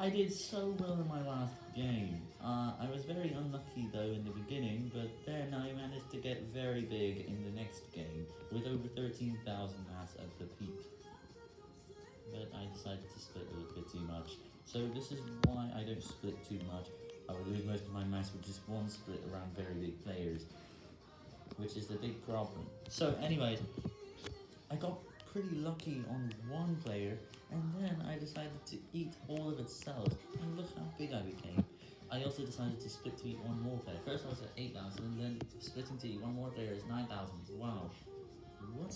I did so well in my last game. Uh, I was very unlucky though in the beginning, but then I managed to get very big in the next game, with over 13,000 mass at the peak. But I decided to split a little bit too much, so this is why I don't split too much. I would lose most of my mass with just one split around very big players, which is the big problem. So anyways, I got pretty lucky on one player, and then to eat all of its cells, and look how big I became. I also decided to split to eat one more player. First I was at 8,000, and then splitting to eat one more player is 9,000. Wow.